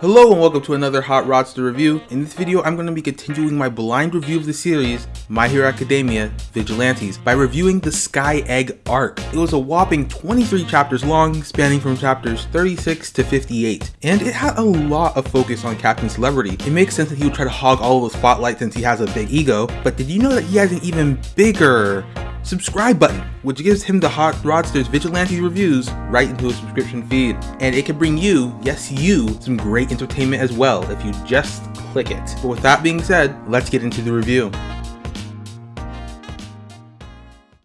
Hello and welcome to another Hot Rodster review. In this video, I'm going to be continuing my blind review of the series My Hero Academia Vigilantes by reviewing the Sky Egg arc. It was a whopping 23 chapters long, spanning from chapters 36 to 58, and it had a lot of focus on Captain Celebrity. It makes sense that he would try to hog all of the spotlight since he has a big ego, but did you know that he has an even bigger subscribe button, which gives him the Hot Rodsters Vigilante reviews right into his subscription feed. And it can bring you, yes you, some great entertainment as well if you just click it. But with that being said, let's get into the review.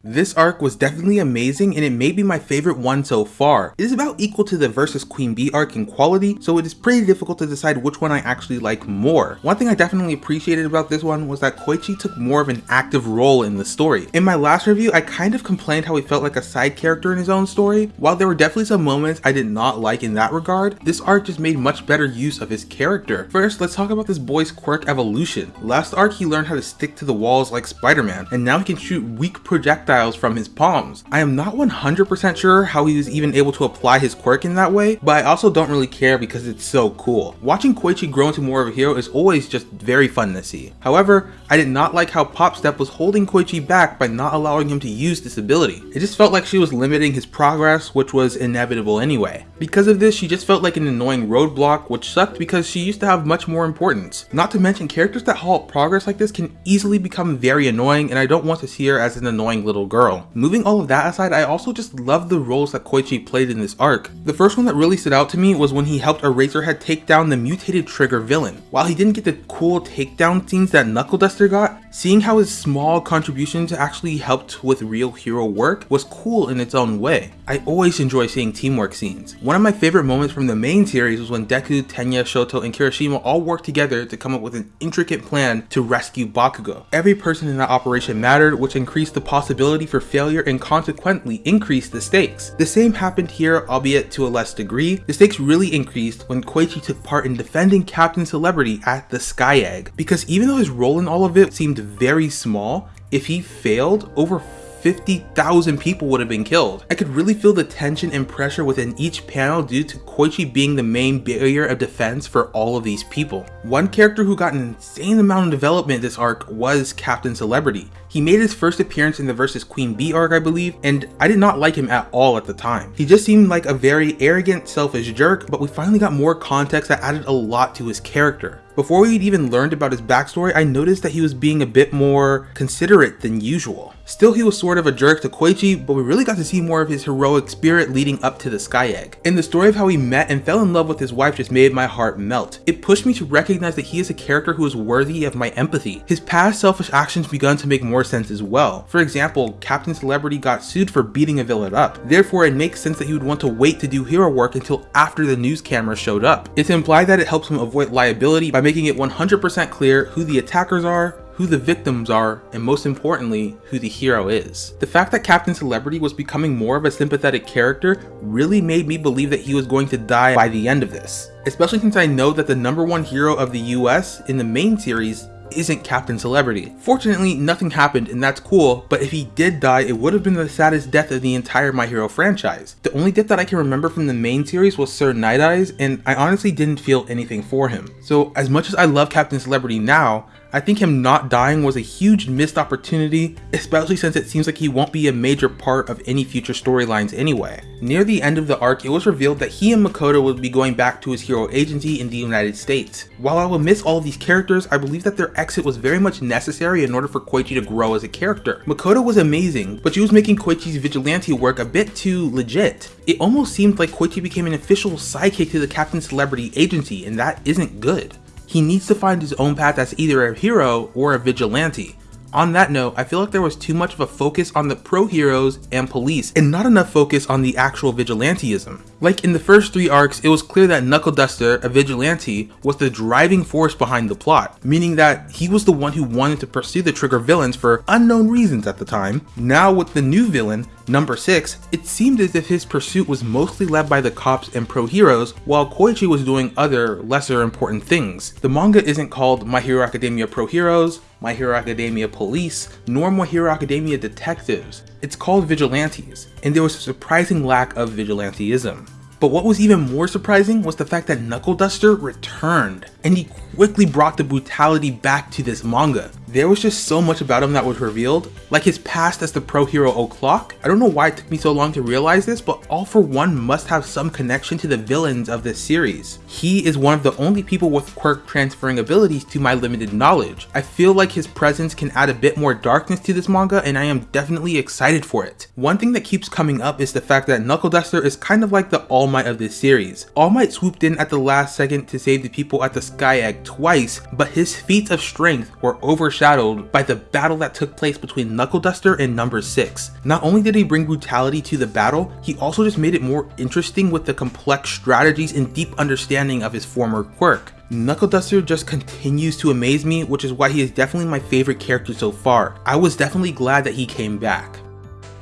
This arc was definitely amazing and it may be my favorite one so far. It is about equal to the versus Queen Bee arc in quality, so it is pretty difficult to decide which one I actually like more. One thing I definitely appreciated about this one was that Koichi took more of an active role in the story. In my last review, I kind of complained how he felt like a side character in his own story. While there were definitely some moments I did not like in that regard, this arc just made much better use of his character. First, let's talk about this boy's quirk evolution. Last arc, he learned how to stick to the walls like Spider-Man, and now he can shoot weak projectiles projectiles from his palms. I am not 100% sure how he was even able to apply his quirk in that way, but I also don't really care because it's so cool. Watching Koichi grow into more of a hero is always just very fun to see. However, I did not like how Popstep was holding Koichi back by not allowing him to use this ability. It just felt like she was limiting his progress, which was inevitable anyway. Because of this, she just felt like an annoying roadblock, which sucked because she used to have much more importance. Not to mention, characters that halt progress like this can easily become very annoying, and I don't want to see her as an annoying little girl. Moving all of that aside, I also just love the roles that Koichi played in this arc. The first one that really stood out to me was when he helped Eraserhead take down the mutated Trigger villain. While he didn't get the cool takedown scenes that Knuckle Duster got, seeing how his small contributions actually helped with real hero work was cool in its own way. I always enjoy seeing teamwork scenes. One of my favorite moments from the main series was when Deku, Tenya, Shoto, and Kirishima all worked together to come up with an intricate plan to rescue Bakugo. Every person in that operation mattered, which increased the possibility for failure and consequently increased the stakes. The same happened here, albeit to a less degree. The stakes really increased when Koichi took part in defending Captain Celebrity at the Sky Egg, because even though his role in all of it seemed very small, if he failed, over 50,000 people would have been killed. I could really feel the tension and pressure within each panel due to Koichi being the main barrier of defense for all of these people. One character who got an insane amount of development this arc was Captain Celebrity. He made his first appearance in the versus Queen Bee arc I believe, and I did not like him at all at the time. He just seemed like a very arrogant, selfish jerk, but we finally got more context that added a lot to his character. Before we had even learned about his backstory, I noticed that he was being a bit more considerate than usual. Still, he was sort of a jerk to Koichi, but we really got to see more of his heroic spirit leading up to the Sky Egg. And the story of how he met and fell in love with his wife just made my heart melt. It pushed me to recognize that he is a character who is worthy of my empathy. His past selfish actions begun to make more sense as well. For example, Captain Celebrity got sued for beating a villain up. Therefore, it makes sense that he would want to wait to do hero work until after the news camera showed up. It's implied that it helps him avoid liability by making it 100% clear who the attackers are, who the victims are, and most importantly, who the hero is. The fact that Captain Celebrity was becoming more of a sympathetic character really made me believe that he was going to die by the end of this. Especially since I know that the number one hero of the US in the main series isn't Captain Celebrity. Fortunately, nothing happened and that's cool, but if he did die, it would have been the saddest death of the entire My Hero franchise. The only death that I can remember from the main series was Sir Night Eyes, and I honestly didn't feel anything for him. So as much as I love Captain Celebrity now, I think him not dying was a huge missed opportunity, especially since it seems like he won't be a major part of any future storylines anyway. Near the end of the arc, it was revealed that he and Makoto would be going back to his hero agency in the United States. While I will miss all of these characters, I believe that their exit was very much necessary in order for Koichi to grow as a character. Makoto was amazing, but she was making Koichi's vigilante work a bit too legit. It almost seemed like Koichi became an official sidekick to the Captain Celebrity agency, and that isn't good. He needs to find his own path as either a hero or a vigilante. On that note, I feel like there was too much of a focus on the pro heroes and police and not enough focus on the actual vigilanteism. Like in the first three arcs, it was clear that Knuckle Duster, a vigilante, was the driving force behind the plot, meaning that he was the one who wanted to pursue the Trigger villains for unknown reasons at the time. Now with the new villain, Number 6, it seemed as if his pursuit was mostly led by the cops and pro heroes, while Koichi was doing other, lesser important things. The manga isn't called My Hero Academia Pro Heroes, My Hero Academia Police, nor My Hero Academia Detectives. It's called Vigilantes, and there was a surprising lack of vigilanteism. But what was even more surprising was the fact that Knuckle Duster returned, and he quickly brought the brutality back to this manga. There was just so much about him that was revealed, like his past as the pro hero O'Clock. I don't know why it took me so long to realize this, but All For One must have some connection to the villains of this series. He is one of the only people with quirk transferring abilities to my limited knowledge. I feel like his presence can add a bit more darkness to this manga and I am definitely excited for it. One thing that keeps coming up is the fact that Knuckle Duster is kind of like the All Might of this series. All Might swooped in at the last second to save the people at the Sky Egg twice, but his feats of strength were overshadowed by the battle that took place between Knuckle Duster and Number 6. Not only did he bring brutality to the battle, he also just made it more interesting with the complex strategies and deep understanding of his former quirk. Knuckle Duster just continues to amaze me, which is why he is definitely my favorite character so far. I was definitely glad that he came back.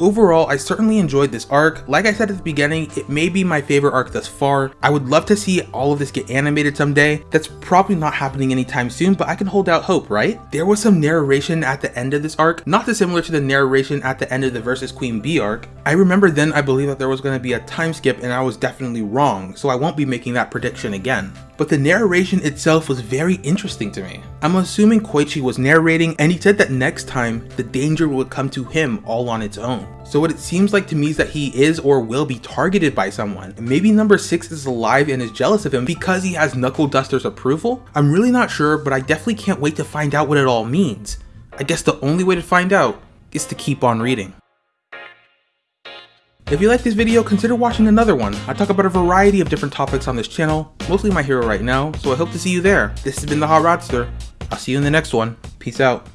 Overall, I certainly enjoyed this arc. Like I said at the beginning, it may be my favorite arc thus far. I would love to see all of this get animated someday. That's probably not happening anytime soon, but I can hold out hope, right? There was some narration at the end of this arc, not dissimilar to the narration at the end of the Versus Queen Bee arc. I remember then I believed that there was going to be a time skip and I was definitely wrong, so I won't be making that prediction again but the narration itself was very interesting to me. I'm assuming Koichi was narrating and he said that next time the danger would come to him all on its own. So what it seems like to me is that he is or will be targeted by someone. Maybe number 6 is alive and is jealous of him because he has Knuckle Duster's approval? I'm really not sure, but I definitely can't wait to find out what it all means. I guess the only way to find out is to keep on reading. If you like this video, consider watching another one. I talk about a variety of different topics on this channel, mostly my hero right now, so I hope to see you there. This has been the Hot Rodster. I'll see you in the next one. Peace out.